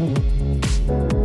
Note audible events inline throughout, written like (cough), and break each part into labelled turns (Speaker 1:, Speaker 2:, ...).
Speaker 1: Nuovo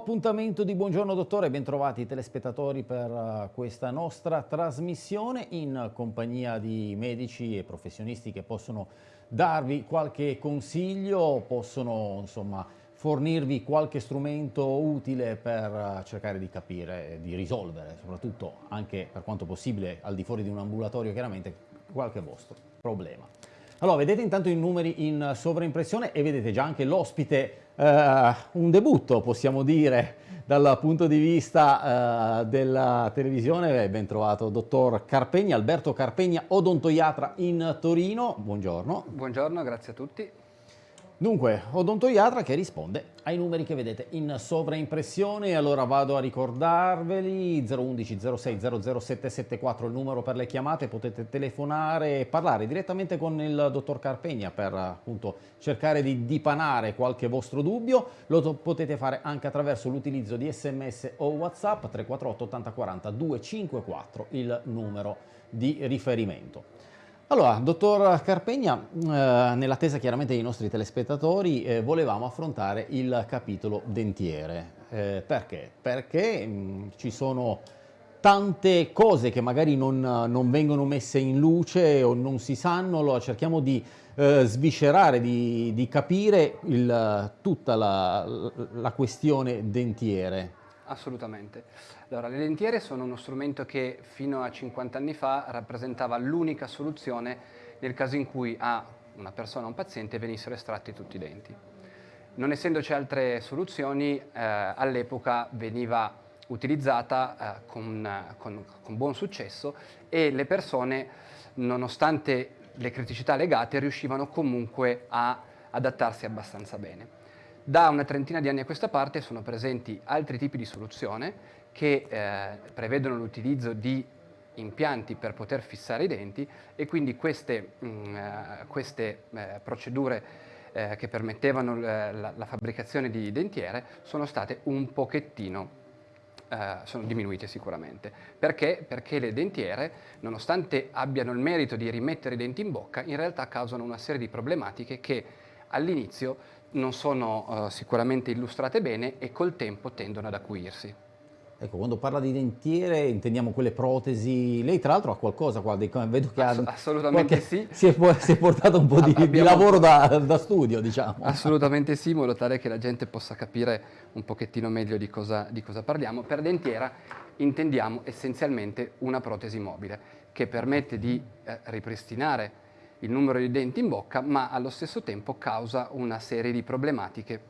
Speaker 1: appuntamento di Buongiorno Dottore, bentrovati telespettatori per uh, questa nostra trasmissione in compagnia di medici e professionisti che possono darvi qualche consiglio, possono insomma fornirvi qualche strumento utile per uh, cercare di capire, di risolvere, soprattutto anche per quanto possibile al di fuori di un ambulatorio chiaramente, qualche vostro problema. Allora, vedete intanto i numeri in sovraimpressione e vedete già anche l'ospite, eh, un debutto possiamo dire dal punto di vista eh, della televisione. Ben trovato, dottor Carpegna, Alberto Carpegna, odontoiatra in Torino. Buongiorno.
Speaker 2: Buongiorno, grazie a tutti.
Speaker 1: Dunque, odontoiatra che risponde ai numeri che vedete in sovraimpressione, allora vado a ricordarveli, 011 06 00774 il numero per le chiamate, potete telefonare e parlare direttamente con il dottor Carpegna per appunto cercare di dipanare qualche vostro dubbio, lo potete fare anche attraverso l'utilizzo di sms o whatsapp 348 80 40 254 il numero di riferimento. Allora, dottor Carpegna, eh, nell'attesa chiaramente dei nostri telespettatori, eh, volevamo affrontare il capitolo dentiere. Eh, perché? Perché mh, mm, ci sono tante cose che magari non, non, vengono messe in luce o non si sanno, allora cerchiamo di eh, sviscerare, di, di capire il, tutta la, la questione dentiere.
Speaker 2: Assolutamente. Allora, le lentiere sono uno strumento che fino a 50 anni fa rappresentava l'unica soluzione nel caso in cui a una persona, a un paziente, venissero estratti tutti i denti. Non essendoci altre soluzioni, eh, all'epoca veniva utilizzata eh, con, con, con buon successo e le persone, nonostante le criticità legate, riuscivano comunque a adattarsi abbastanza bene. Da una trentina di anni a questa parte sono presenti altri tipi di soluzione che eh, prevedono l'utilizzo di impianti per poter fissare i denti e quindi queste, mh, mm, eh, queste eh, procedure eh, che permettevano la, la, fabbricazione di dentiere sono state un pochettino Uh, sono diminuite sicuramente. Perché? Perché le dentiere, nonostante abbiano il merito di rimettere i denti in bocca, in realtà causano una serie di problematiche che all'inizio non sono sicuramente illustrate bene e col tempo tendono ad acuirsi.
Speaker 1: Ecco, quando parla di dentiere intendiamo quelle protesi, lei tra l'altro ha qualcosa qua, vedo che
Speaker 2: ha... Assolutamente qualche, sì.
Speaker 1: Si è, si è, portato un po' di, Abbiamo... di lavoro da, da, studio, diciamo.
Speaker 2: Assolutamente sì, in modo tale che la gente possa capire un pochettino meglio di cosa, di cosa parliamo. Per dentiera intendiamo essenzialmente una protesi mobile che permette di eh, ripristinare il numero di denti in bocca, ma allo stesso tempo causa una serie di problematiche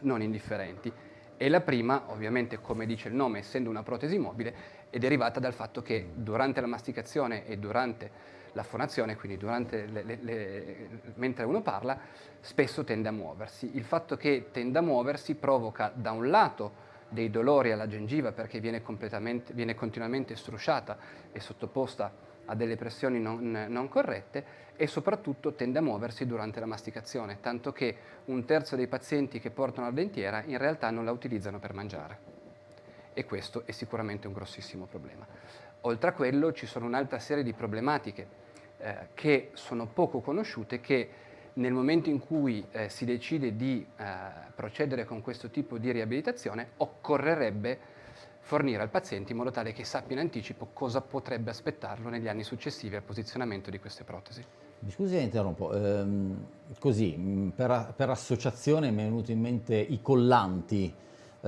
Speaker 2: non indifferenti e la prima, ovviamente come dice il nome, essendo una protesi mobile, è derivata dal fatto che durante la masticazione e durante la fonazione, quindi le, le, le, mentre uno parla, spesso tende a muoversi. Il fatto che tenda a muoversi provoca da un lato dei dolori alla gengiva perché viene, viene continuamente strusciata e sottoposta a delle pressioni non, non, corrette e soprattutto tende a muoversi durante la masticazione, tanto che un terzo dei pazienti che portano la dentiera in realtà non la utilizzano per mangiare. E questo è sicuramente un grossissimo problema. Oltre a quello ci sono un'altra serie di problematiche eh, che sono poco conosciute che nel momento in cui eh, si decide di eh, procedere con questo tipo di riabilitazione occorrerebbe fornire al paziente in modo tale che sappia in anticipo cosa potrebbe aspettarlo negli anni successivi al posizionamento di queste protesi.
Speaker 1: Mi scusi se interrompo, ehm, così mm, per, per, associazione mi è venuto in mente i collanti,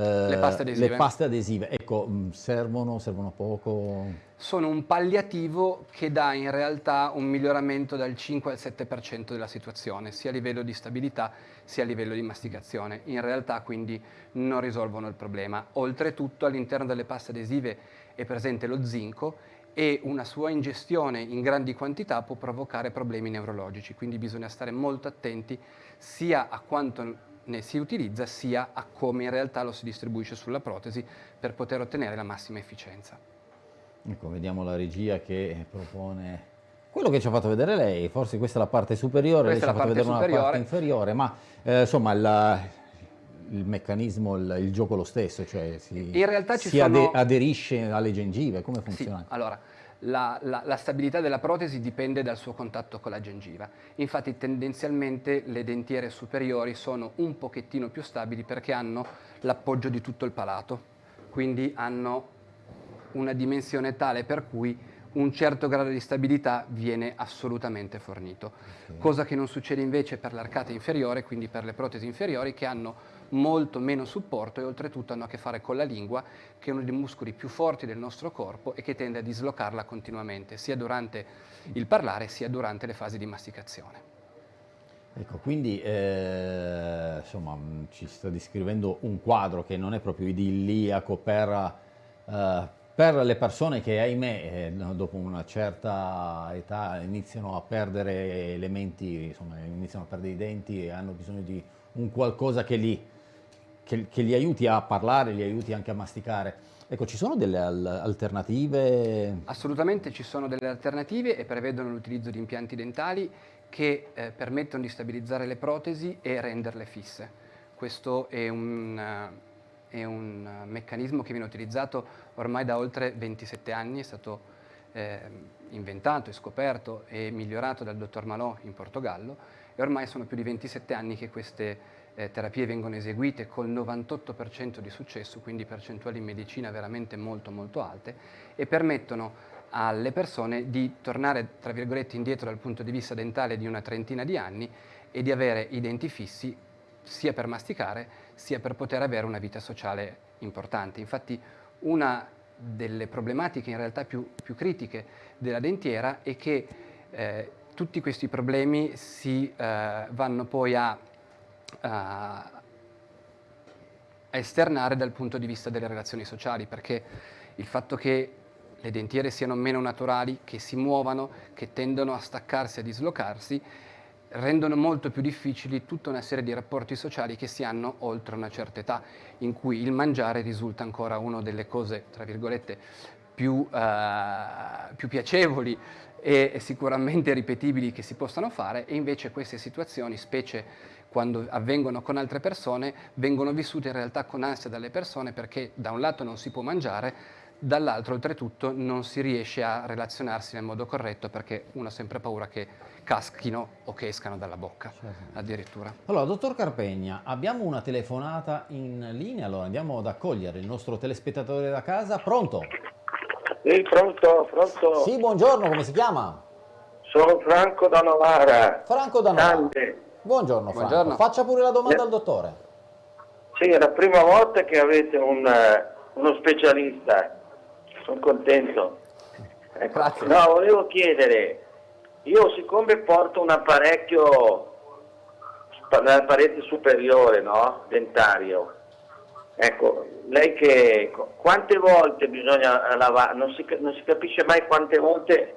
Speaker 2: le, paste adesive.
Speaker 1: le paste adesive, ecco, mm, servono, servono poco?
Speaker 2: Sono un palliativo che dà in realtà un miglioramento dal 5 al 7% della situazione, sia a livello di stabilità sia a livello di masticazione. In realtà quindi non risolvono il problema. Oltretutto all'interno delle paste adesive è presente lo zinco e una sua ingestione in grandi quantità può provocare problemi neurologici, quindi bisogna stare molto attenti sia a quanto ne si utilizza sia a come in realtà lo si distribuisce sulla protesi per poter ottenere la massima efficienza.
Speaker 1: Ecco, vediamo la regia che propone quello che ci ha fatto vedere lei, forse questa è la parte superiore,
Speaker 2: questa
Speaker 1: lei ci ha fatto vedere
Speaker 2: superiore.
Speaker 1: una parte inferiore, ma eh, insomma il, il meccanismo, il, il, gioco lo stesso, cioè si,
Speaker 2: In realtà ci
Speaker 1: si
Speaker 2: sono...
Speaker 1: aderisce alle gengive, come funziona?
Speaker 2: Sì, allora, la, la, la, stabilità della protesi dipende dal suo contatto con la gengiva. Infatti tendenzialmente le dentiere superiori sono un pochettino più stabili perché hanno l'appoggio di tutto il palato, quindi hanno una dimensione tale per cui un certo grado di stabilità viene assolutamente fornito, okay. cosa che non succede invece per l'arcata inferiore, quindi per le protesi inferiori che hanno molto meno supporto e oltretutto hanno a che fare con la lingua, che è uno dei muscoli più forti del nostro corpo e che tende a dislocarla continuamente, sia durante il parlare sia durante le fasi di masticazione.
Speaker 1: Ecco, quindi eh, insomma, ci sta descrivendo un quadro che non è proprio idilliaco per, eh, per le persone che ahimè eh, dopo una certa età iniziano a perdere elementi, insomma iniziano a perdere i denti e hanno bisogno di un qualcosa che li, che, che li aiuti a parlare, li aiuti anche a masticare. Ecco, ci sono delle alternative?
Speaker 2: Assolutamente ci sono delle alternative e prevedono l'utilizzo di impianti dentali che eh, permettono di stabilizzare le protesi e renderle fisse. Questo è un, è un meccanismo che viene utilizzato ormai da oltre 27 anni, è stato eh, inventato e scoperto e migliorato dal dottor Malò in Portogallo e ormai sono più di 27 anni che queste eh, terapie vengono eseguite col 98% di successo, quindi percentuali in medicina veramente molto molto alte e permettono alle persone di tornare tra virgolette indietro dal punto di vista dentale di una trentina di anni e di avere i denti fissi sia per masticare sia per poter avere una vita sociale importante. Infatti una delle problematiche in realtà più, più critiche della dentiera è che eh, tutti questi problemi si eh, vanno poi a, a, esternare dal punto di vista delle relazioni sociali, perché il fatto che le dentiere siano meno naturali, che si muovano, che tendono a staccarsi, a dislocarsi, rendono molto più difficili tutta una serie di rapporti sociali che si hanno oltre una certa età, in cui il mangiare risulta ancora una delle cose, tra virgolette, più, uh, più piacevoli e sicuramente ripetibili che si possano fare e invece queste situazioni, specie quando avvengono con altre persone, vengono vissute in realtà con ansia dalle persone perché da un lato non si può mangiare, dall'altro oltretutto non si riesce a relazionarsi nel modo corretto perché uno ha sempre paura che caschino o che escano dalla bocca certo. addirittura.
Speaker 1: Allora, dottor Carpegna, abbiamo una telefonata in linea, allora andiamo ad accogliere il nostro telespettatore da casa. Pronto?
Speaker 3: Sì, pronto, pronto.
Speaker 1: Sì, buongiorno, come si chiama?
Speaker 3: Sono Franco da Novara.
Speaker 1: Franco da Novara. Tante. Buongiorno Franco, buongiorno. faccia pure la domanda al dottore.
Speaker 3: Sì, è la prima volta che avete un, eh, uno specialista, sono contento. Ecco. Grazie. No, volevo chiedere, io siccome porto un apparecchio nella parete superiore, no? Dentario, ecco, lei che quante volte bisogna lavare, non si, non si capisce mai quante volte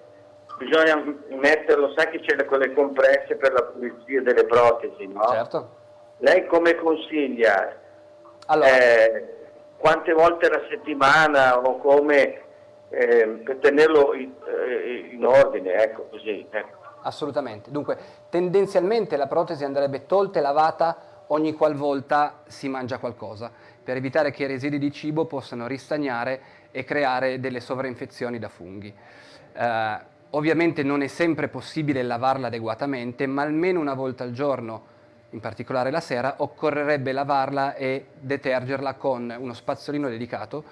Speaker 3: bisogna metterlo, sai che c'è quelle compresse per la pulizia delle protesi, no?
Speaker 2: Certo.
Speaker 3: Lei come consiglia? Allora. Eh, quante volte alla settimana o come eh, per tenerlo in, eh, in ordine, ecco così. Ecco.
Speaker 2: Assolutamente. Dunque, tendenzialmente la protesi andrebbe tolta e lavata ogni qualvolta si mangia qualcosa, per evitare che i residui di cibo possano ristagnare e creare delle sovrainfezioni da funghi. Eh, ovviamente non è sempre possibile lavarla adeguatamente, ma almeno una volta al giorno, in particolare la sera, occorrerebbe lavarla e detergerla con uno spazzolino dedicato,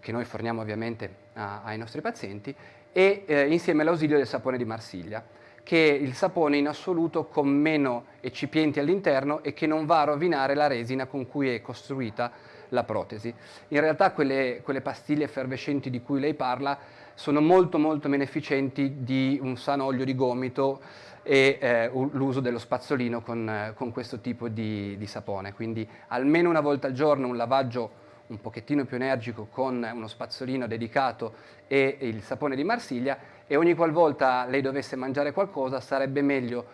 Speaker 2: che noi forniamo ovviamente a, ai nostri pazienti, e eh, insieme all'ausilio del sapone di Marsiglia che il sapone in assoluto con meno eccipienti all'interno e che non va a rovinare la resina con cui è costruita la protesi. In realtà quelle, quelle pastiglie effervescenti di cui lei parla sono molto molto meno efficienti di un sano olio di gomito e eh, l'uso dello spazzolino con, con questo tipo di, di sapone. Quindi almeno una volta al giorno un lavaggio un pochettino più energico con uno spazzolino dedicato e il sapone di Marsiglia e ogni qualvolta lei dovesse mangiare qualcosa sarebbe meglio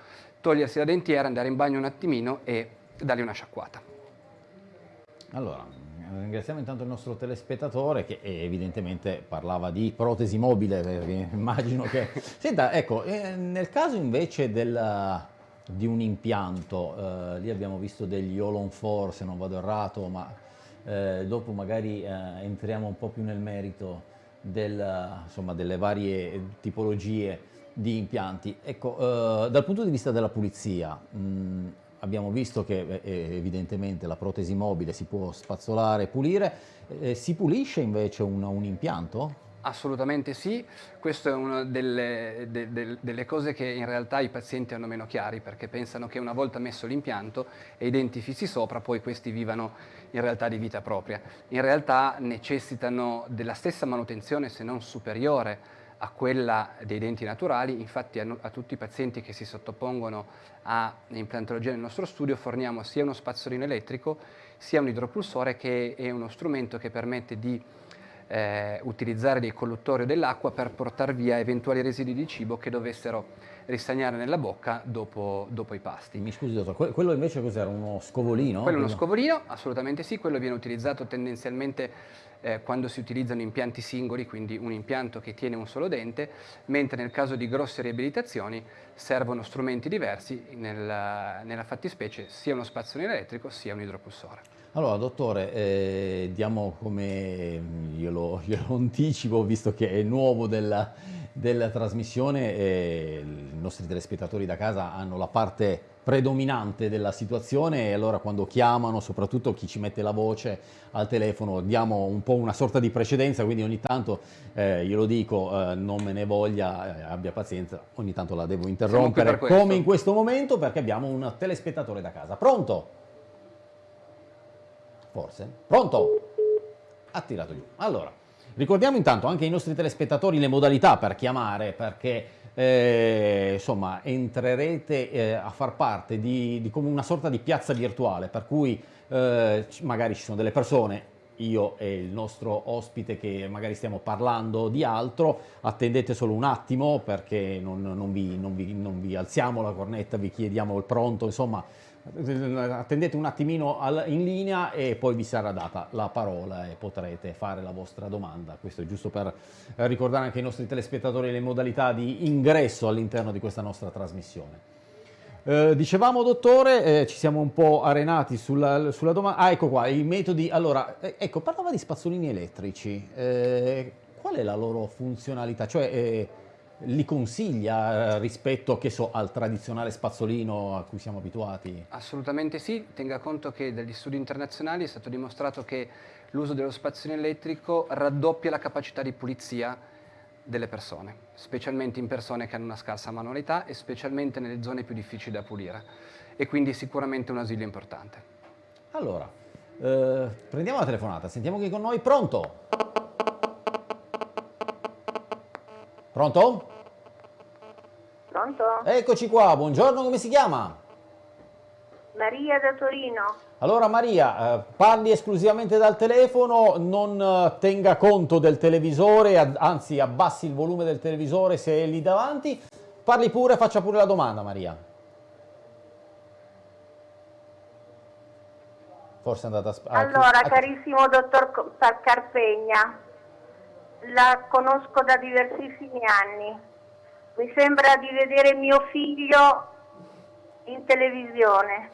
Speaker 2: togliersi la dentiera, andare in bagno un attimino e dargli una sciacquata.
Speaker 1: Allora, ringraziamo intanto il nostro telespettatore che evidentemente parlava di protesi mobile, perché (laughs) immagino che... (laughs) Senta, ecco, eh, nel caso invece del, di un impianto, eh, lì abbiamo visto degli Olon 4 se non vado errato, ma eh, dopo magari eh, entriamo un po' più nel merito del, insomma, delle varie tipologie di impianti. Ecco, eh, dal punto di vista della pulizia, mh, abbiamo visto che eh, evidentemente la protesi mobile si può spazzolare pulire, eh, si pulisce invece un, un, impianto?
Speaker 2: Assolutamente sì, questa è una delle, de, de, delle, cose che in realtà i pazienti hanno meno chiari perché pensano che una volta messo l'impianto e i denti fissi sopra poi questi vivano in realtà di vita propria. In realtà necessitano della stessa manutenzione se non superiore a quella dei denti naturali, infatti a, a, tutti i pazienti che si sottopongono a implantologia nel nostro studio forniamo sia uno spazzolino elettrico sia un idropulsore che è uno strumento che permette di eh, utilizzare dei colluttori dell'acqua per portare via eventuali residui di cibo che dovessero ristagnare nella bocca dopo, dopo i pasti.
Speaker 1: Mi scusi dottor, quello invece cos'era? Uno scovolino?
Speaker 2: Quello è uno scovolino, assolutamente sì, quello viene utilizzato tendenzialmente eh, quando si utilizzano impianti singoli, quindi un impianto che tiene un solo dente, mentre nel caso di grosse riabilitazioni servono strumenti diversi, nella, nella fattispecie sia uno spazzolino elettrico sia un idropulsore.
Speaker 1: Allora, dottore, eh, diamo come, io lo, io lo, anticipo, visto che è nuovo della, della trasmissione, eh, i nostri telespettatori da casa hanno la parte predominante della situazione e allora quando chiamano, soprattutto chi ci mette la voce al telefono, diamo un po' una sorta di precedenza, quindi ogni tanto eh, glielo dico, eh, non me ne voglia, eh, abbia pazienza, ogni tanto la devo interrompere come in questo momento perché abbiamo un telespettatore da casa. Pronto? Forse? Pronto? Ha tirato giù. Allora, ricordiamo intanto anche ai nostri telespettatori le modalità per chiamare, perché eh, insomma entrerete eh, a far parte di, di, come una sorta di piazza virtuale, per cui eh, magari ci sono delle persone io e il nostro ospite che magari stiamo parlando di altro, attendete solo un attimo perché non, non, vi, non, vi, non vi alziamo la cornetta, vi chiediamo il pronto, insomma attendete un attimino in linea e poi vi sarà data la parola e potrete fare la vostra domanda. Questo è giusto per ricordare anche ai nostri telespettatori le modalità di ingresso all'interno di questa nostra trasmissione. Eh, dicevamo dottore, eh, ci siamo un po' arenati sulla, sulla, domanda, ah ecco qua, i metodi, allora, eh, ecco, parlava di spazzolini elettrici, eh, qual è la loro funzionalità? Cioè, eh, li consiglia eh, rispetto so, al tradizionale spazzolino a cui siamo abituati?
Speaker 2: Assolutamente sì, tenga conto che dagli studi internazionali è stato dimostrato che l'uso dello spazzolino elettrico raddoppia la capacità di pulizia delle persone, specialmente in persone che hanno una scarsa manualità e specialmente nelle zone più difficili da pulire e quindi sicuramente un asilo importante.
Speaker 1: Allora, eh, prendiamo la telefonata, sentiamo chi è con noi, pronto? Pronto?
Speaker 4: Pronto?
Speaker 1: Eccoci qua, buongiorno, come si chiama?
Speaker 4: Maria da Torino.
Speaker 1: Allora Maria, eh, parli esclusivamente dal telefono, non eh, tenga conto del televisore, anzi abbassi il volume del televisore se è lì davanti. Parli pure, faccia pure la domanda Maria.
Speaker 4: Forse è andata a... Allora, carissimo dottor Carpegna, la conosco da diversissimi anni. Mi sembra di vedere mio figlio in televisione,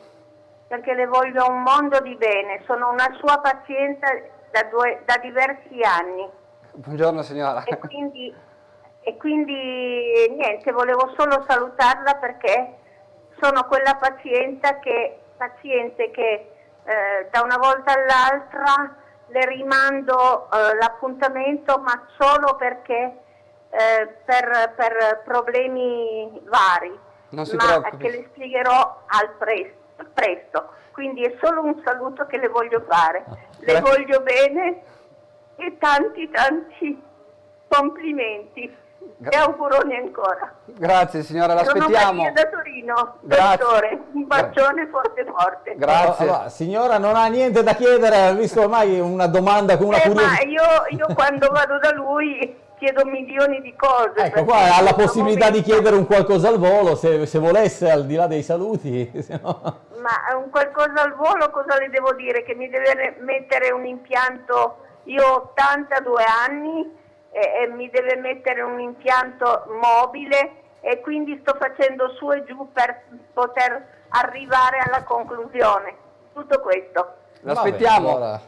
Speaker 4: perché le voglio un mondo di bene. Sono una sua paziente da, due, da diversi anni.
Speaker 2: Buongiorno signora.
Speaker 4: E quindi, e quindi niente, volevo solo salutarla perché sono quella paziente che, paziente che eh, da una volta all'altra le rimando eh, l'appuntamento ma solo perché eh, per, per, problemi vari, ma preoccupi. che le spiegherò al presto, presto. Quindi è solo un saluto che le voglio fare. Ah, le voglio bene e tanti tanti complimenti. E auguroni ancora.
Speaker 2: Grazie signora, l'aspettiamo. Sono
Speaker 4: Maria da Torino, dottore, un bacione forte forte.
Speaker 1: Grazie. Allora, signora non ha niente da chiedere, ha visto ormai una domanda con una
Speaker 4: eh,
Speaker 1: curiosità.
Speaker 4: Ma io, io quando vado da lui chiedo milioni di cose.
Speaker 1: Ecco, qua ha la possibilità di chiedere un qualcosa al volo, se, se volesse, al di là dei saluti. (laughs)
Speaker 4: No... Ma un qualcosa al volo cosa le devo dire? Che mi deve mettere un impianto, io ho 82 anni e, e mi deve mettere un impianto mobile e quindi sto facendo su e giù per poter arrivare alla conclusione. Tutto questo.
Speaker 2: L'aspettiamo. Allora.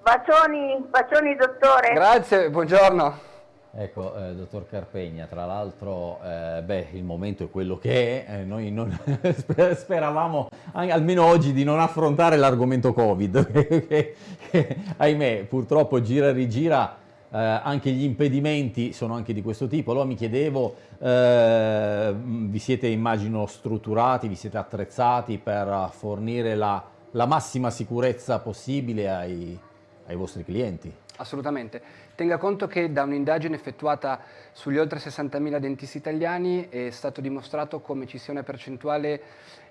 Speaker 4: Bacioni, bacioni dottore.
Speaker 2: Grazie, buongiorno.
Speaker 1: Ecco, eh, dottor Carpegna, tra l'altro, eh, beh, il momento è quello che è, eh, noi non (laughs) speravamo, almeno oggi, di non affrontare l'argomento Covid, (laughs) che, che, ahimè, purtroppo gira e rigira, eh, anche gli impedimenti sono anche di questo tipo. Allora mi chiedevo, eh, vi siete, immagino, strutturati, vi siete attrezzati per fornire la, la massima sicurezza possibile ai, ai vostri clienti?
Speaker 2: Assolutamente. Tenga conto che da un'indagine effettuata sugli oltre 60.000 dentisti italiani è stato dimostrato come ci sia una percentuale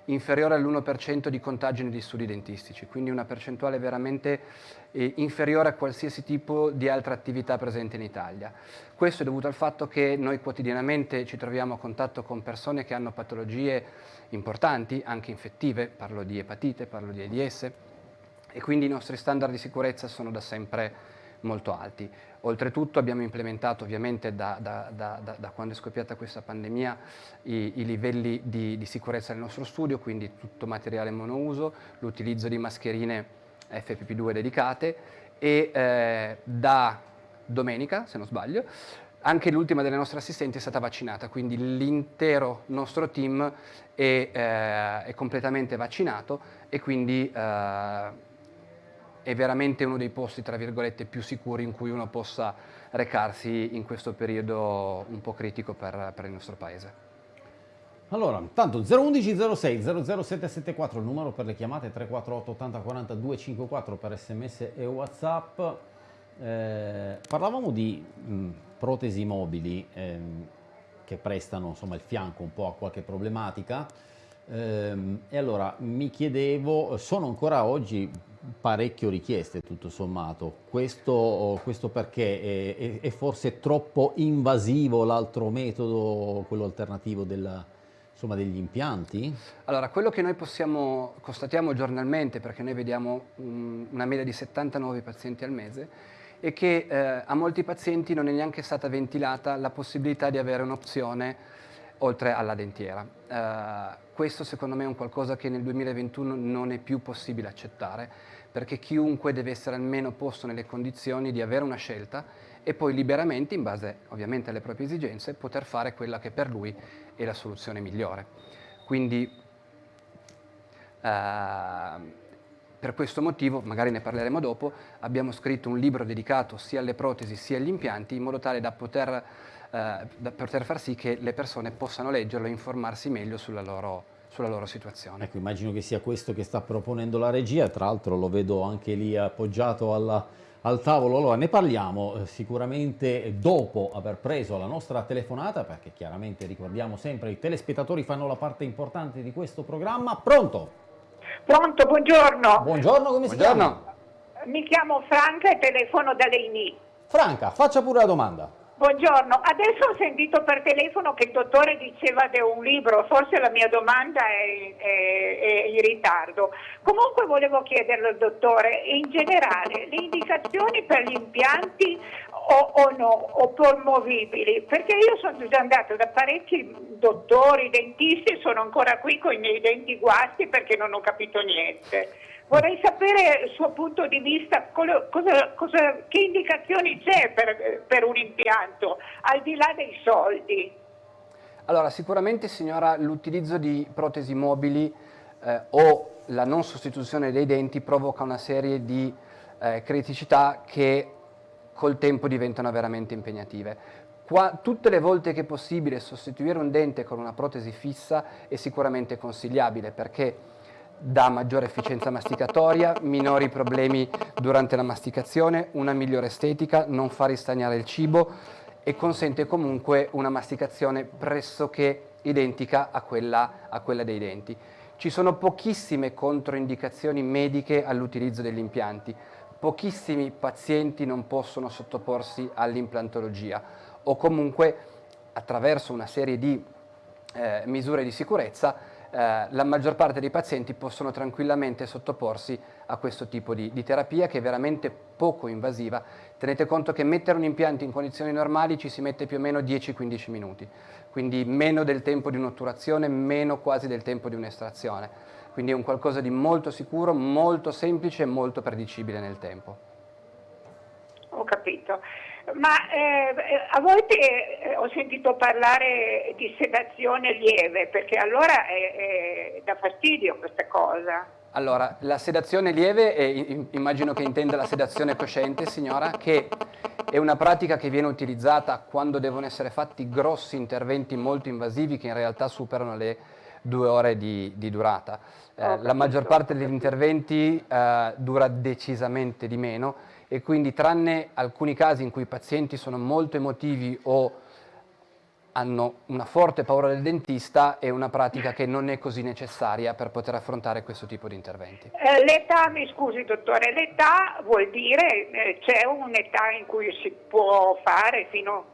Speaker 2: inferiore all'1% di contagio negli studi dentistici, quindi una percentuale veramente eh, inferiore a qualsiasi tipo di altra attività presente in Italia. Questo è dovuto al fatto che noi quotidianamente ci troviamo a contatto con persone che hanno patologie importanti, anche infettive, parlo di epatite, parlo di AIDS, e quindi i nostri standard di sicurezza sono da sempre molto alti. Oltretutto abbiamo implementato ovviamente da, da, da, da quando è scoppiata questa pandemia i, i livelli di, di, sicurezza nel nostro studio, quindi tutto materiale monouso, l'utilizzo di mascherine FPP2 dedicate e eh, da domenica, se non sbaglio, anche l'ultima delle nostre assistenti è stata vaccinata, quindi l'intero nostro team è, eh, è, completamente vaccinato e quindi eh, è veramente uno dei posti, tra virgolette, più sicuri in cui uno possa recarsi in questo periodo un po' critico per, per il nostro paese.
Speaker 1: Allora, tanto 011 06 00774 il numero per le chiamate 348 80 40 254 per sms e whatsapp. Eh, parlavamo di mh, protesi mobili ehm, che prestano insomma, il fianco un po' a qualche problematica ehm, e allora mi chiedevo, sono ancora oggi parecchio richieste tutto sommato. Questo, questo perché è, è, forse troppo invasivo l'altro metodo, quello alternativo della, insomma, degli impianti?
Speaker 2: Allora, quello che noi possiamo, constatiamo giornalmente, perché noi vediamo um, una media di 70 nuovi pazienti al mese, è che eh, a molti pazienti non è neanche stata ventilata la possibilità di avere un'opzione oltre alla dentiera. Uh, questo secondo me è un qualcosa che nel 2021 non è più possibile accettare perché chiunque deve essere almeno posto nelle condizioni di avere una scelta e poi liberamente, in base ovviamente alle proprie esigenze, poter fare quella che per lui è la soluzione migliore. Quindi eh, per questo motivo, magari ne parleremo dopo, abbiamo scritto un libro dedicato sia alle protesi sia agli impianti in modo tale da poter, eh, da poter far sì che le persone possano leggerlo e informarsi meglio sulla loro, sulla loro situazione.
Speaker 1: Ecco, immagino che sia questo che sta proponendo la regia, tra l'altro lo vedo anche lì appoggiato alla, al tavolo. Allora ne parliamo eh, sicuramente dopo aver preso la nostra telefonata, perché chiaramente ricordiamo sempre i telespettatori fanno la parte importante di questo programma. Pronto?
Speaker 5: Pronto, buongiorno.
Speaker 1: Buongiorno, come si buongiorno. chiama?
Speaker 5: Mi chiamo Franca e telefono da Leini.
Speaker 1: Franca, faccia pure la domanda.
Speaker 5: Buongiorno, adesso ho sentito per telefono che il dottore diceva di un libro, forse la mia domanda è, è, è in ritardo. Comunque volevo chiederle al dottore, in generale, le indicazioni per gli impianti o, o no, o promovibili, perché io sono già andata da parecchi dottori, dentisti sono ancora qui con i miei denti guasti perché non ho capito niente. Vorrei sapere il suo punto di vista, cosa, cosa, che indicazioni c'è per, per un impianto, al di là dei soldi.
Speaker 2: Allora, sicuramente signora, l'utilizzo di protesi mobili eh, o la non sostituzione dei denti provoca una serie di eh, criticità che col tempo diventano veramente impegnative. Qua, tutte le volte che è possibile sostituire un dente con una protesi fissa è sicuramente consigliabile perché dà maggiore efficienza masticatoria, minori problemi durante la masticazione, una migliore estetica, non fa ristagnare il cibo e consente comunque una masticazione pressoché identica a quella, a quella dei denti. Ci sono pochissime controindicazioni mediche all'utilizzo degli impianti, pochissimi pazienti non possono sottoporsi all'implantologia o comunque attraverso una serie di eh, misure di sicurezza eh, la maggior parte dei pazienti possono tranquillamente sottoporsi a questo tipo di, di, terapia che è veramente poco invasiva. Tenete conto che mettere un impianto in condizioni normali ci si mette più o meno 10-15 minuti, quindi meno del tempo di un'otturazione, meno quasi del tempo di un'estrazione. Quindi è un qualcosa di molto sicuro, molto semplice e molto predicibile nel tempo.
Speaker 5: Ho capito ma eh, a volte eh, ho sentito parlare di sedazione lieve, perché allora è, è da fastidio questa cosa.
Speaker 2: Allora, la sedazione lieve, è, immagino che intenda la sedazione cosciente, signora, che è una pratica che viene utilizzata quando devono essere fatti grossi interventi molto invasivi che in realtà superano le due ore di, di durata. Eh, la maggior parte degli interventi eh, dura decisamente di meno e quindi tranne alcuni casi in cui i pazienti sono molto emotivi o hanno una forte paura del dentista è una pratica che non è così necessaria per poter affrontare questo tipo di interventi.
Speaker 5: Eh, l'età, mi scusi dottore, l'età vuol dire eh, c'è un'età in cui si può fare fino,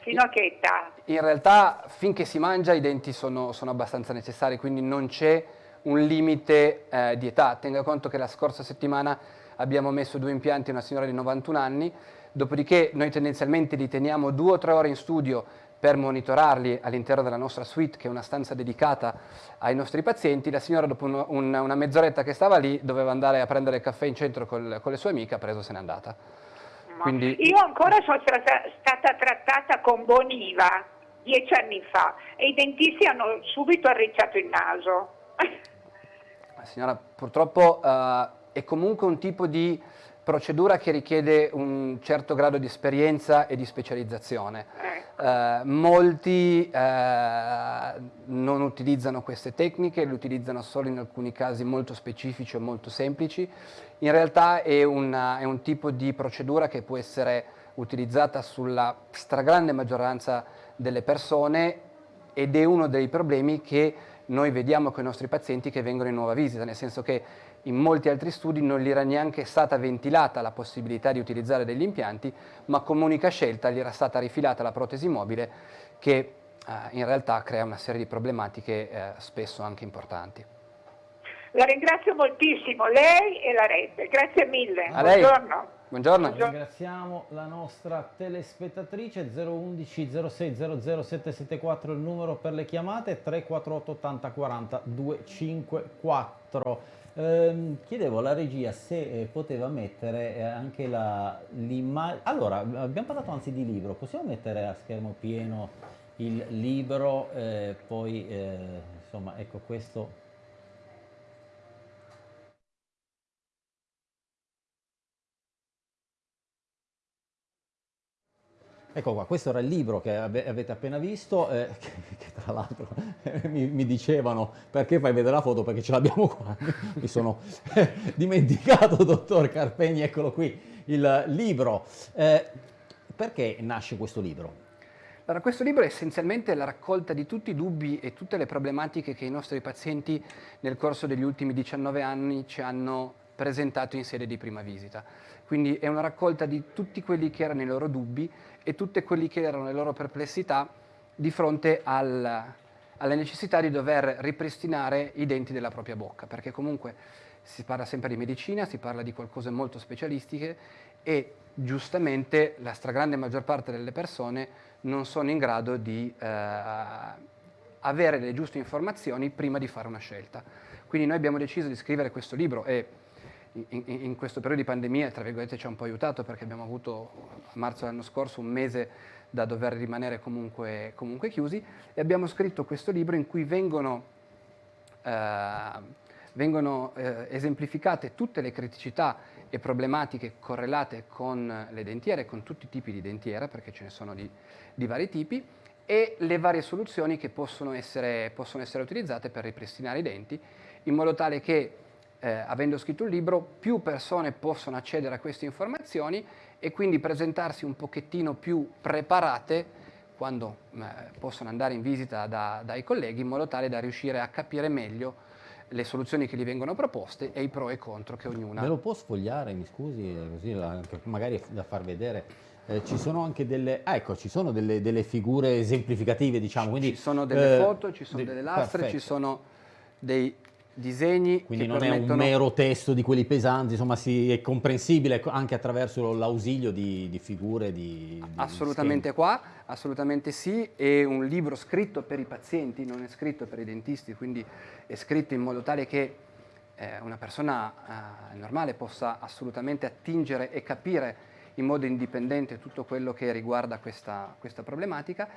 Speaker 5: fino, a che età?
Speaker 2: In realtà finché si mangia i denti sono, sono abbastanza necessari, quindi non c'è un limite eh, di età. Tenga conto che la scorsa settimana abbiamo messo due impianti a una signora di 91 anni, dopodiché noi tendenzialmente li teniamo due o tre ore in studio per monitorarli all'interno della nostra suite, che è una stanza dedicata ai nostri pazienti. La signora dopo un, un, una mezz'oretta che stava lì doveva andare a prendere il caffè in centro col, con le sue amiche, ha preso e se n'è andata.
Speaker 5: Quindi... Io ancora sono stata, stata trattata con Boniva dieci anni fa e i dentisti hanno subito arricciato il naso.
Speaker 2: Signora, purtroppo uh, è comunque un tipo di procedura che richiede un certo grado di esperienza e di specializzazione. Eh, molti eh, non utilizzano queste tecniche, le utilizzano solo in alcuni casi molto specifici o molto semplici. In realtà è, una, è un tipo di procedura che può essere utilizzata sulla stragrande maggioranza delle persone ed è uno dei problemi che noi vediamo con i nostri pazienti che vengono in nuova visita, nel senso che in molti altri studi non gli era neanche stata ventilata la possibilità di utilizzare degli impianti, ma come unica scelta gli era stata rifilata la protesi mobile che eh, in realtà crea una serie di problematiche eh, spesso anche importanti.
Speaker 5: La ringrazio moltissimo, lei e la rete, grazie mille.
Speaker 2: A Buongiorno. Buongiorno.
Speaker 1: Ringraziamo la nostra telespettatrice 011 06 00 774 il numero per le chiamate 348 80 40 254. Ehm, chiedevo alla regia se eh, poteva mettere eh, anche l'immagine. Allora, abbiamo parlato anzi di libro, possiamo mettere a schermo pieno il libro, eh, poi eh, insomma, ecco questo Ecco qua, questo era il libro che avete appena visto, eh, (laughs) tra l'altro (laughs) mi, mi, dicevano perché fai vedere la foto perché ce l'abbiamo qua, (laughs) mi sono eh, dimenticato, (laughs) dottor Carpegni, eccolo qui, il libro. Eh, perché nasce questo libro?
Speaker 2: Allora, questo libro è essenzialmente la raccolta di tutti i dubbi e tutte le problematiche che i nostri pazienti nel corso degli ultimi 19 anni ci hanno presentato in sede di prima visita. Quindi è una raccolta di tutti quelli che erano i loro dubbi e tutte quelle che erano le loro perplessità di fronte al, alla necessità di dover ripristinare i denti della propria bocca, perché comunque si parla sempre di medicina, si parla di qualcose molto specialistiche e giustamente la stragrande maggior parte delle persone non sono in grado di eh, avere le giuste informazioni prima di fare una scelta. Quindi noi abbiamo deciso di scrivere questo libro e in, in, questo periodo di pandemia, tra virgolette, ci ha un po' aiutato perché abbiamo avuto a marzo dell'anno scorso un mese da dover rimanere comunque, comunque, chiusi. E abbiamo scritto questo libro in cui vengono, eh, vengono eh, esemplificate tutte le criticità e problematiche correlate con le dentiere, con tutti i tipi di dentiera, perché ce ne sono di, di vari tipi, e le varie soluzioni che possono essere, possono essere utilizzate per ripristinare i denti, in modo tale che eh, avendo scritto il libro, più persone possono accedere a queste informazioni e quindi presentarsi un pochettino più preparate quando eh, possono andare in visita da, dai colleghi in modo tale da riuscire a capire meglio le soluzioni che gli vengono proposte e i pro e i contro che ognuna...
Speaker 1: Me lo può sfogliare, mi scusi, così la, magari da far vedere? Eh, ci sono anche delle, ah, ecco, ci sono delle, delle figure esemplificative, diciamo. Quindi,
Speaker 2: ci sono delle eh, foto, ci sono de delle lastre, perfetto. ci sono dei disegni.
Speaker 1: Quindi non permettono... è un mero testo di quelli pesanti, insomma si, è comprensibile anche attraverso l'ausilio di, di, figure di, di
Speaker 2: Assolutamente
Speaker 1: schemi.
Speaker 2: qua, assolutamente sì, è un libro scritto per i pazienti, non è scritto per i dentisti, quindi è scritto in modo tale che eh, una persona eh, normale possa assolutamente attingere e capire in modo indipendente tutto quello che riguarda questa, questa problematica.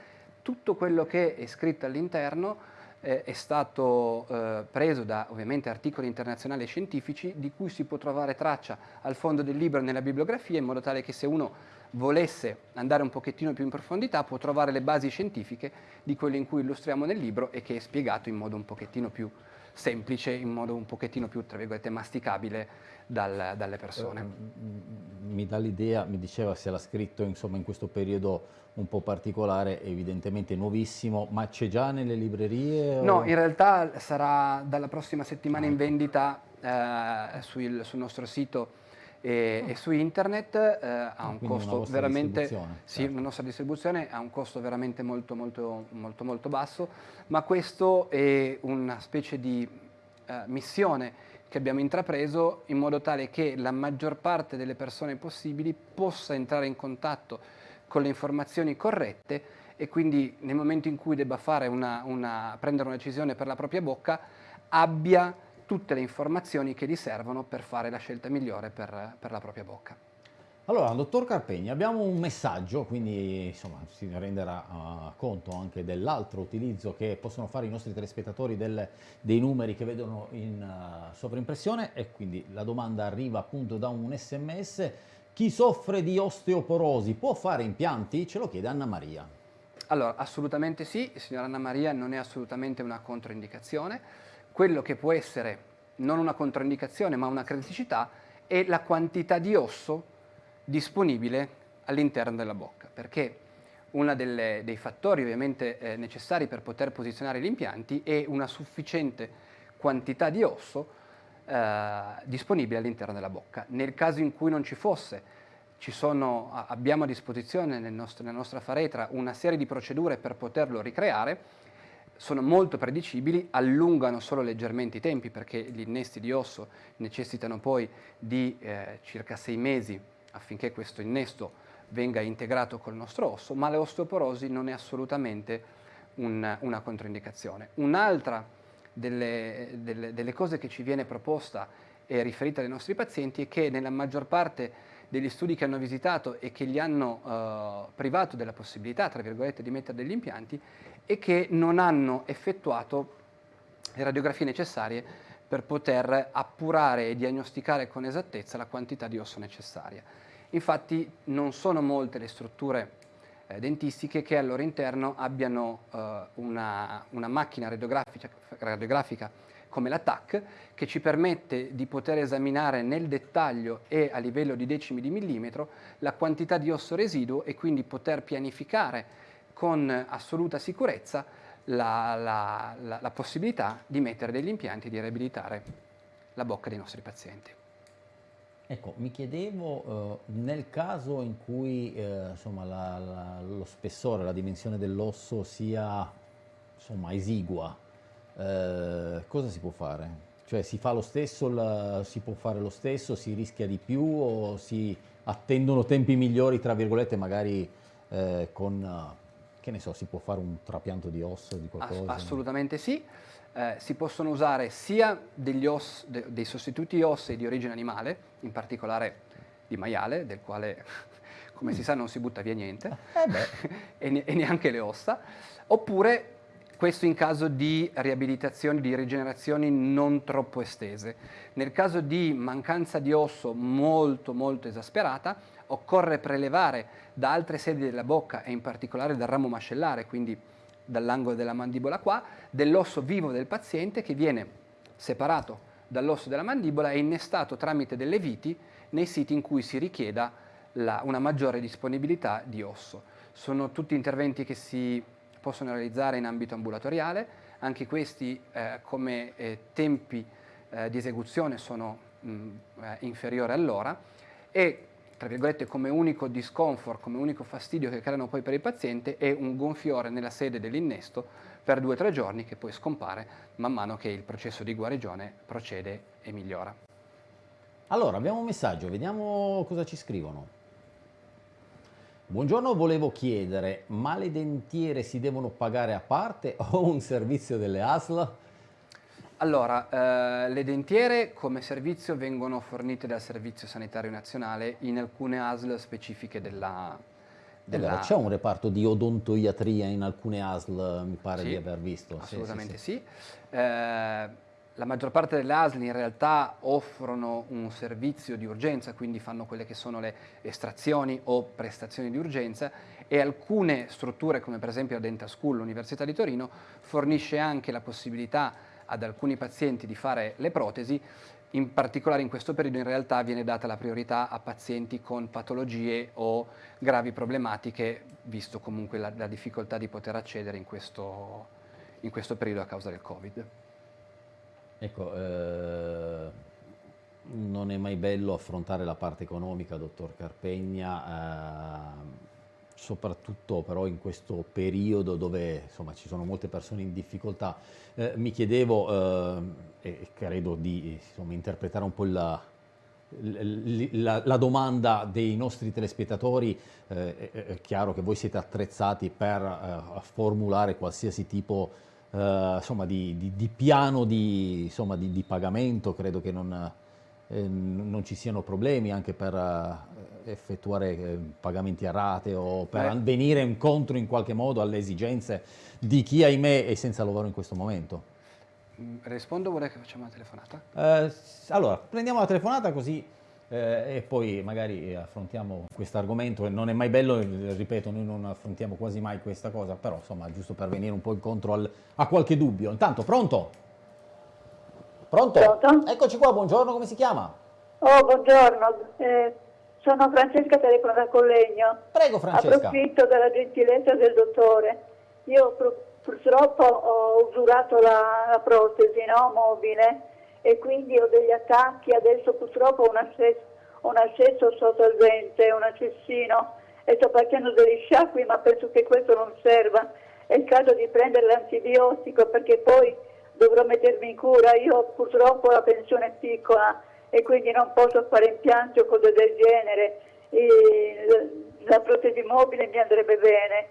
Speaker 2: Tutto quello che è scritto all'interno eh, è stato eh, preso da ovviamente articoli internazionali e scientifici di cui si può trovare traccia al fondo del libro nella bibliografia in modo tale che se uno volesse andare un pochettino più in profondità può trovare le basi scientifiche di quello in cui illustriamo nel libro e che è spiegato in modo un pochettino più semplice, in modo un pochettino più, tra virgolette, masticabile dal, dalle persone.
Speaker 1: Eh, mi dà l'idea, mi diceva se l'ha scritto insomma, in questo periodo un po' particolare, evidentemente nuovissimo, ma c'è già nelle librerie?
Speaker 2: O... No, in realtà sarà dalla prossima settimana in vendita eh, sul, sul nostro sito e, e su internet eh, ha ah, un costo veramente sì, certo. una nostra distribuzione ha un costo veramente molto molto molto molto basso ma questo è una specie di eh, missione che abbiamo intrapreso in modo tale che la maggior parte delle persone possibili possa entrare in contatto con le informazioni corrette e quindi nel momento in cui debba una, una, prendere una decisione per la propria bocca abbia tutte le informazioni che gli servono per fare la scelta migliore per, per la propria bocca.
Speaker 1: Allora, dottor Carpegni, abbiamo un messaggio, quindi insomma, si renderà uh, conto anche dell'altro utilizzo che possono fare i nostri telespettatori del, dei numeri che vedono in uh, sovraimpressione e quindi la domanda arriva appunto da un sms. Chi soffre di osteoporosi può fare impianti? Ce lo chiede Anna Maria.
Speaker 2: Allora, assolutamente sì, signora Anna Maria, non è assolutamente una controindicazione quello che può essere non una controindicazione ma una criticità è la quantità di osso disponibile all'interno della bocca, perché uno dei fattori ovviamente eh, necessari per poter posizionare gli impianti è una sufficiente quantità di osso eh, disponibile all'interno della bocca. Nel caso in cui non ci fosse, ci sono, abbiamo a disposizione nel nostro, nella nostra faretra una serie di procedure per poterlo ricreare, sono molto predicibili, allungano solo leggermente i tempi perché gli innesti di osso necessitano poi di eh, circa sei mesi affinché questo innesto venga integrato col nostro osso, ma l'osteoporosi non è assolutamente un, una controindicazione. Un'altra delle, delle, delle cose che ci viene proposta e riferita ai nostri pazienti è che nella maggior parte degli studi che hanno visitato e che gli hanno eh, privato della possibilità, tra virgolette, di mettere degli impianti e che non hanno effettuato le radiografie necessarie per poter appurare e diagnosticare con esattezza la quantità di osso necessaria. Infatti non sono molte le strutture eh, dentistiche che al loro interno abbiano eh, una, una, macchina radiografica, radiografica come la TAC, che ci permette di poter esaminare nel dettaglio e a livello di decimi di millimetro la quantità di osso residuo e quindi poter pianificare con assoluta sicurezza la, la, la, la possibilità di mettere degli impianti e di riabilitare la bocca dei nostri pazienti.
Speaker 1: Ecco, mi chiedevo, eh, nel caso in cui eh, insomma, la, la, lo spessore, la dimensione dell'osso sia insomma, esigua, eh, cosa si può fare? Cioè si fa lo stesso, la, si può fare lo stesso, si rischia di più o si attendono tempi migliori, tra virgolette, magari eh, con, che ne so, si può fare un trapianto di osso, di qualcosa?
Speaker 2: Ass assolutamente sì. Eh, si possono usare sia degli os, de, dei sostituti ossei di origine animale, in particolare di maiale, del quale (laughs) come si sa non si butta via niente, eh (laughs) e, ne, e neanche le ossa, oppure questo in caso di riabilitazioni, di rigenerazioni non troppo estese. Nel caso di mancanza di osso molto molto esasperata, occorre prelevare da altre sedi della bocca e in particolare dal ramo mascellare, quindi dall'angolo della mandibola qua, dell'osso vivo del paziente che viene separato dall'osso della mandibola e innestato tramite delle viti nei siti in cui si richieda la, una maggiore disponibilità di osso. Sono tutti interventi che si possono realizzare in ambito ambulatoriale, anche questi eh, come eh, tempi eh, di esecuzione sono mh, eh, inferiori all'ora e tra virgolette come unico discomfort, come unico fastidio che creano poi per il paziente è un gonfiore nella sede dell'innesto per due o tre giorni che poi scompare man mano che il processo di guarigione procede e migliora.
Speaker 1: Allora, abbiamo un messaggio, vediamo cosa ci scrivono. Buongiorno, volevo chiedere, ma le dentiere si devono pagare a parte (laughs) o un servizio delle ASL?
Speaker 2: Allora, eh, le dentiere come servizio vengono fornite dal Servizio Sanitario Nazionale in alcune ASL specifiche della...
Speaker 1: della... C'è un reparto di odontoiatria in alcune ASL, mi pare
Speaker 2: sì,
Speaker 1: di aver visto.
Speaker 2: Assolutamente sì. sì. sì. Eh, la maggior parte delle ASL in realtà offrono un servizio di urgenza, quindi fanno quelle che sono le estrazioni o prestazioni di urgenza e alcune strutture come per esempio la Dental School, l'Università di Torino, fornisce anche la possibilità ad alcuni pazienti di fare le protesi, in particolare in questo periodo in realtà viene data la priorità a pazienti con patologie o gravi problematiche, visto comunque la, la difficoltà di poter accedere in questo, in questo, periodo a causa del Covid.
Speaker 1: Ecco, eh, non è mai bello affrontare la parte economica, dottor Carpegna. Eh, soprattutto però in questo periodo dove insomma, ci sono molte persone in difficoltà. Eh, mi chiedevo, eh, e credo di insomma, interpretare un po' la, la, la, domanda dei nostri telespettatori, eh, è, chiaro che voi siete attrezzati per eh, formulare qualsiasi tipo eh, insomma, di, di, di, piano di, insomma, di, pagamento, credo che non, eh, non ci siano problemi anche per effettuare eh, pagamenti a rate o per eh. venire incontro in qualche modo alle esigenze di chi ahimè è senza lavoro in questo momento?
Speaker 2: Mm, rispondo, vorrei che facciamo una telefonata?
Speaker 1: Eh, allora, prendiamo la telefonata così eh, e poi magari affrontiamo questo argomento. Non è mai bello, ripeto, noi non affrontiamo quasi mai questa cosa, però insomma, giusto per venire un po' incontro al, a qualche dubbio. Intanto, pronto? Pronto? Pronto? Eccoci qua, buongiorno, come si chiama?
Speaker 6: Oh, buongiorno. Eh, sono Francesca Telefono da Collegno.
Speaker 1: Prego Francesca.
Speaker 6: Approfitto della gentilezza del dottore. Io purtroppo ho usurato la, la protesi no? mobile e quindi ho degli attacchi, adesso purtroppo ho un accesso, un accesso sotto il ventre, un accessino e sto facendo degli sciacqui ma penso che questo non serva. È il caso di prendere l'antibiotico perché poi dovrò mettermi in cura. Io purtroppo la pensione è piccola e quindi non posso fare impianti o cose del genere. E la protesi mobile mi andrebbe bene.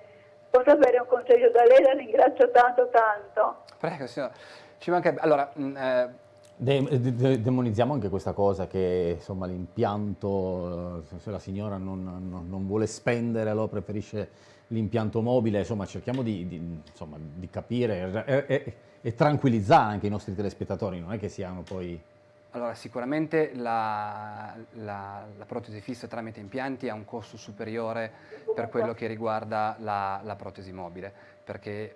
Speaker 6: Posso avere un consiglio da lei? La ringrazio tanto tanto.
Speaker 2: Prego, signora. Ci manca... Allora,
Speaker 1: mh, mm, eh... De de demonizziamo anche questa cosa che l'impianto, eh, se la signora non, non, non, vuole spendere allora preferisce l'impianto mobile, insomma cerchiamo di, di, insomma, di capire e, e, e tranquillizzare anche i nostri telespettatori, non è che siano poi...
Speaker 2: Allora, sicuramente la, la, la, protesi fissa tramite impianti ha un costo superiore per quello che riguarda la, la, protesi mobile, perché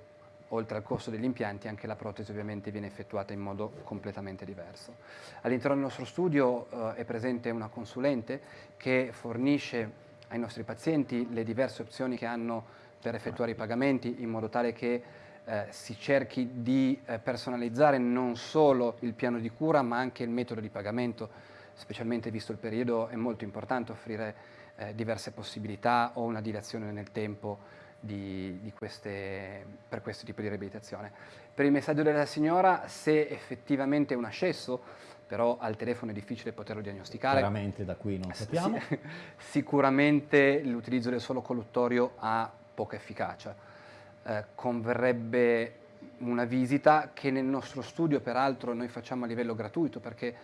Speaker 2: oltre al costo degli impianti anche la protesi ovviamente viene effettuata in modo completamente diverso. All'interno del nostro studio eh, è presente una consulente che fornisce ai nostri pazienti le diverse opzioni che hanno per effettuare i pagamenti in modo tale che eh, si cerchi di eh, personalizzare non solo il piano di cura ma anche il metodo di pagamento, specialmente visto il periodo è molto importante offrire eh, diverse possibilità o una dilazione nel tempo di, di queste, per questo tipo di riabilitazione. Per il messaggio della signora, se effettivamente è un ascesso, però al telefono è difficile poterlo diagnosticare.
Speaker 1: Chiaramente da qui non sappiamo. (laughs)
Speaker 2: sicuramente l'utilizzo del solo colluttorio ha poca efficacia eh, converrebbe una visita che nel nostro studio peraltro noi facciamo a livello gratuito perché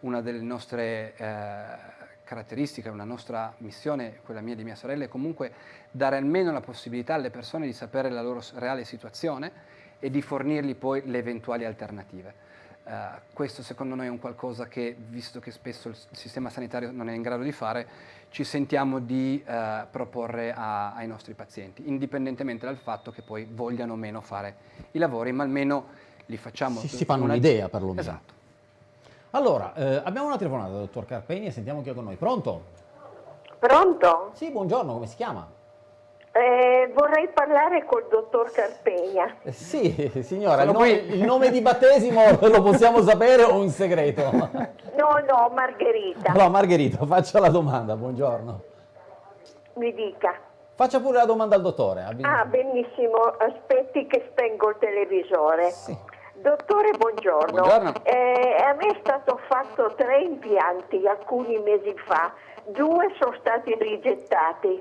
Speaker 2: una delle nostre eh, caratteristiche, una nostra missione, quella mia e di mia sorella, è comunque dare almeno la possibilità alle persone di sapere la loro reale situazione e di fornirgli poi le eventuali alternative. Uh, questo secondo noi è un qualcosa che, visto che spesso il sistema sanitario non è in grado di fare, ci sentiamo di uh, proporre a, ai nostri pazienti, indipendentemente dal fatto che poi vogliano o meno fare i lavori, ma almeno li facciamo...
Speaker 1: Si, si fanno un'idea perlomeno. Esatto. Allora, eh, abbiamo una telefonata, dottor Carpegni, e sentiamo chi è con noi. Pronto?
Speaker 7: Pronto?
Speaker 1: Sì, buongiorno, come si chiama?
Speaker 4: Eh, vorrei parlare col dottor Carpegna.
Speaker 1: Eh, sì, signora, il nome, il nome, di battesimo (laughs) lo possiamo sapere o un segreto?
Speaker 4: No, no, Margherita.
Speaker 1: Allora, Margherita, faccia la domanda, buongiorno.
Speaker 4: Mi dica.
Speaker 1: Faccia pure la domanda al dottore.
Speaker 4: Ah, benissimo, aspetti che spengo il televisore. Sì. Dottore, buongiorno.
Speaker 2: buongiorno.
Speaker 4: Eh, a me è stato fatto tre impianti alcuni mesi fa, due sono stati rigettati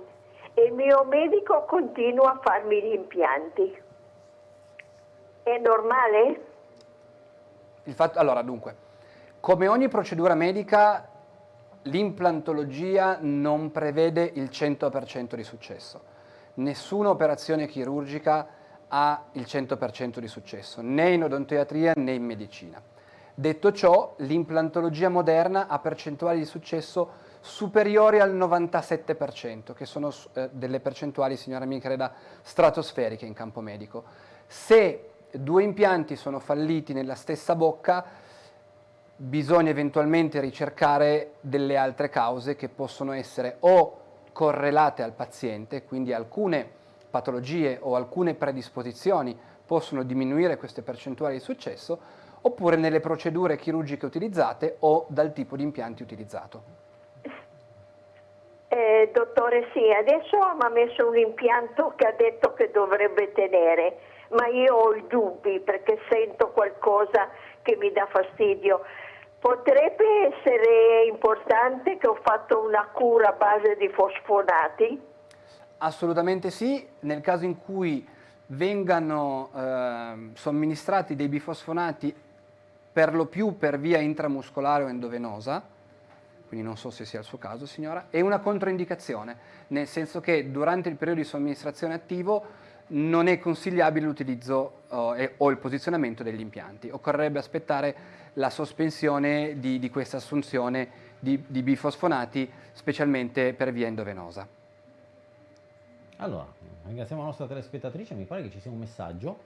Speaker 4: e il mio medico continua a farmi gli impianti. È normale?
Speaker 2: Fatto, allora, dunque, come ogni procedura medica, l'implantologia non prevede il 100% di successo. Nessuna operazione chirurgica ha il 100% di successo, né in odontoiatria né in medicina. Detto ciò, l'implantologia moderna ha percentuali di successo superiori al 97%, che sono eh, delle percentuali, signora mia creda, stratosferiche in campo medico. Se due impianti sono falliti nella stessa bocca, bisogna eventualmente ricercare delle altre cause che possono essere o correlate al paziente, quindi alcune patologie o alcune predisposizioni possono diminuire queste percentuali di successo, oppure nelle procedure chirurgiche utilizzate o dal tipo di impianti utilizzato.
Speaker 4: Eh, dottore, sì, adesso mi ha messo un impianto che ha detto che dovrebbe tenere, ma io ho i dubbi perché sento qualcosa che mi dà fastidio. Potrebbe essere importante che ho fatto una cura a base di fosfonati?
Speaker 2: Assolutamente sì, nel caso in cui vengano eh, somministrati dei bifosfonati per lo più per via intramuscolare o endovenosa, quindi non so se sia il suo caso signora, è una controindicazione, nel senso che durante il periodo di somministrazione attivo non è consigliabile l'utilizzo oh, o il posizionamento degli impianti, occorrerebbe aspettare la sospensione di, di questa assunzione di, di bifosfonati, specialmente per via endovenosa.
Speaker 1: Allora, ringraziamo la nostra telespettatrice, mi pare che ci sia un messaggio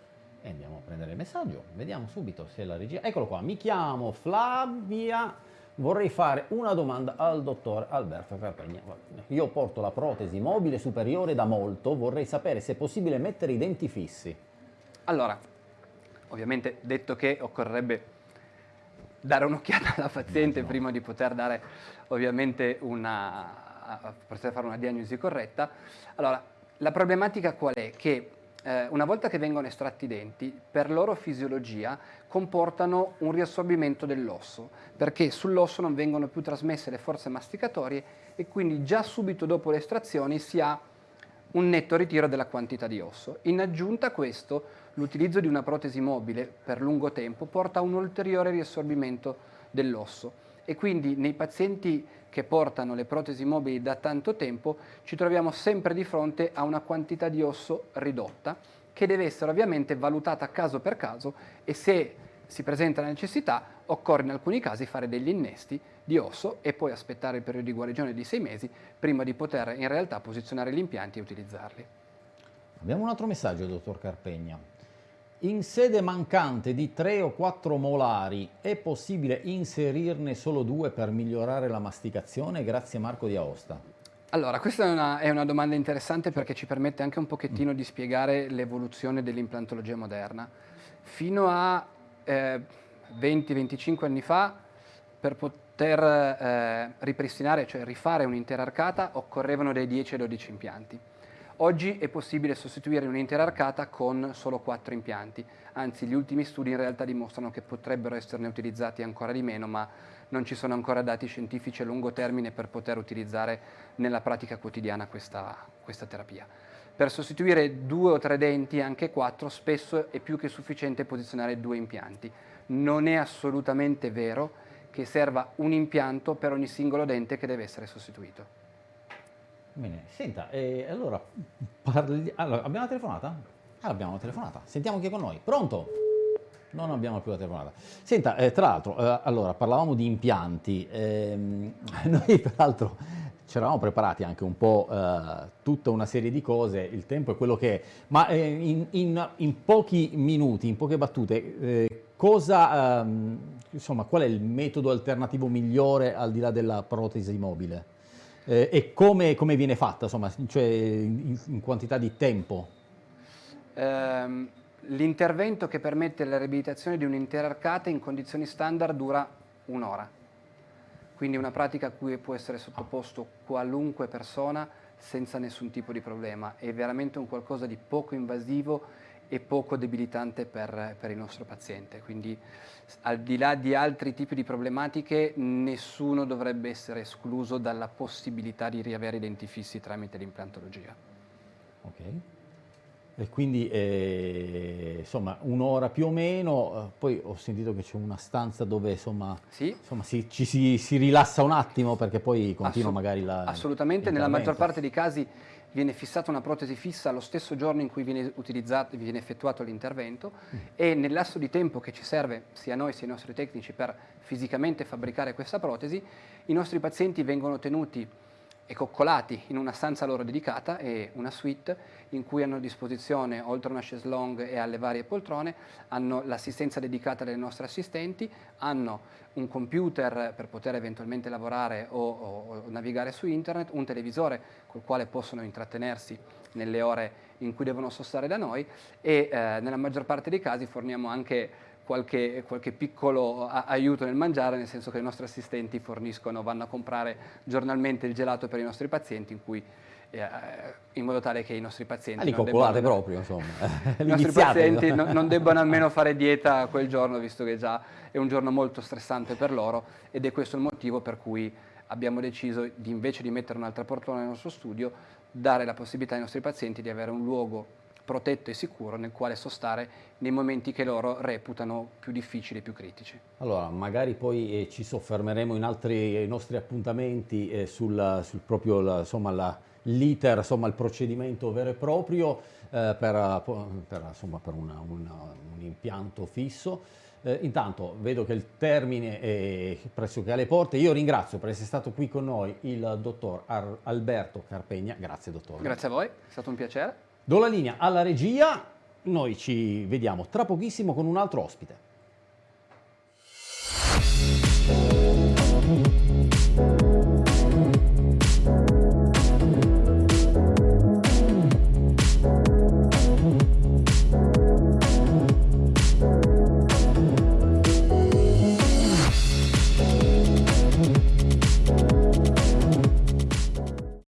Speaker 1: e andiamo a prendere il messaggio, vediamo subito se la regia... Eccolo qua, mi chiamo Flavia, vorrei fare una domanda al dottor Alberto Carpegna. Io porto la protesi mobile superiore da molto, vorrei sapere se è possibile mettere i denti fissi.
Speaker 2: Allora, ovviamente detto che occorrerebbe dare un'occhiata alla paziente prima di poter dare ovviamente una, poter fare una diagnosi corretta. Allora, la problematica qual è? Che eh, una volta che vengono estratti i denti, per loro fisiologia comportano un riassorbimento dell'osso, perché sull'osso non vengono più trasmesse le forze masticatorie e quindi già subito dopo le estrazioni si ha un netto ritiro della quantità di osso. In aggiunta a questo, l'utilizzo di una protesi mobile per lungo tempo porta a un ulteriore riassorbimento dell'osso e quindi nei pazienti che portano le protesi mobili da tanto tempo ci troviamo sempre di fronte a una quantità di osso ridotta che deve essere ovviamente valutata caso per caso e se si presenta la necessità occorre in alcuni casi fare degli innesti di osso e poi aspettare il periodo di guarigione di sei mesi prima di poter in realtà posizionare gli impianti e utilizzarli.
Speaker 1: Abbiamo un altro messaggio, dottor Carpegna. In sede mancante di 3 o 4 molari è possibile inserirne solo due per migliorare la masticazione? Grazie Marco di Aosta.
Speaker 2: Allora, questa è una, è una domanda interessante perché ci permette anche un pochettino di spiegare l'evoluzione dell'implantologia moderna. Fino a eh, 20-25 anni fa, per poter eh, ripristinare, cioè rifare un'intera arcata, occorrevano dai 10-12 impianti. Oggi è possibile sostituire un'intera arcata con solo quattro impianti, anzi gli ultimi studi in realtà dimostrano che potrebbero esserne utilizzati ancora di meno, ma non ci sono ancora dati scientifici a lungo termine per poter utilizzare nella pratica quotidiana questa, questa terapia. Per sostituire due o tre denti, anche quattro, spesso è più che sufficiente posizionare due impianti. Non è assolutamente vero che serva un impianto per ogni singolo dente che deve essere sostituito.
Speaker 1: Bene, senta, eh, allora, parli... allora, abbiamo la telefonata? Ah, abbiamo la telefonata. Sentiamo chi è con noi. Pronto? Non abbiamo più la telefonata. Senta, eh, tra l'altro, eh, allora, parlavamo di impianti. Ehm, (laughs) noi, peraltro, ci eravamo preparati anche un po' eh, tutta una serie di cose, il tempo è quello che è, ma eh, in, in, in, pochi minuti, in poche battute, eh, cosa, ehm, insomma, qual è il metodo alternativo migliore al di là della protesi mobile? Eh, e come, come, viene fatta, insomma, cioè in, in quantità di tempo?
Speaker 2: Um, l'intervento che permette la riabilitazione di un'intera arcata in condizioni standard dura un'ora. Quindi una pratica a cui può essere sottoposto qualunque persona senza nessun tipo di problema. È veramente un qualcosa di poco invasivo e poco debilitante per, per, il nostro paziente. Quindi al di là di altri tipi di problematiche nessuno dovrebbe essere escluso dalla possibilità di riavere i denti fissi tramite l'implantologia.
Speaker 1: Okay. E quindi eh, insomma un'ora più o meno, eh, poi ho sentito che c'è una stanza dove insomma,
Speaker 2: sì.
Speaker 1: insomma si, ci si, si, rilassa un attimo perché poi continua Assolut magari la...
Speaker 2: Assolutamente, nella maggior parte dei casi viene fissata una protesi fissa lo stesso giorno in cui viene, viene effettuato l'intervento mm. e nel lasso di tempo che ci serve sia noi sia ai nostri tecnici per fisicamente fabbricare questa protesi, i nostri pazienti vengono tenuti e coccolati in una stanza loro dedicata e una suite in cui hanno a disposizione, oltre a una chaise longue e alle varie poltrone, hanno l'assistenza dedicata delle nostre assistenti, hanno un computer per poter eventualmente lavorare o, o, o navigare su internet, un televisore col quale possono intrattenersi nelle ore in cui devono sostare da noi e eh, nella maggior parte dei casi forniamo anche qualche, qualche piccolo aiuto nel mangiare, nel senso che i nostri assistenti forniscono, vanno a comprare giornalmente il gelato per i nostri pazienti, in cui eh, in modo tale che i nostri pazienti... Ah,
Speaker 1: coccolate debbano, proprio, insomma. (laughs)
Speaker 2: I nostri pazienti no, non debbano almeno (laughs) fare dieta quel giorno, visto che già è un giorno molto stressante per loro, ed è questo il motivo per cui abbiamo deciso di invece di mettere un'altra portone nel nostro studio, dare la possibilità ai nostri pazienti di avere un luogo protetto e sicuro nel quale sostare nei momenti che loro reputano più difficili e più critici.
Speaker 1: Allora, magari poi eh, ci soffermeremo in altri eh, nostri appuntamenti eh, sul, sul, proprio l'iter, insomma, il procedimento vero e proprio eh, per, per, insomma, per una, una, un impianto fisso. Eh, intanto vedo che il termine è pressoché alle porte. Io ringrazio per essere stato qui con noi il dottor Ar Alberto Carpegna. Grazie dottore.
Speaker 2: Grazie a voi, è stato un piacere.
Speaker 1: Do la linea alla regia, noi ci vediamo tra pochissimo con un altro ospite.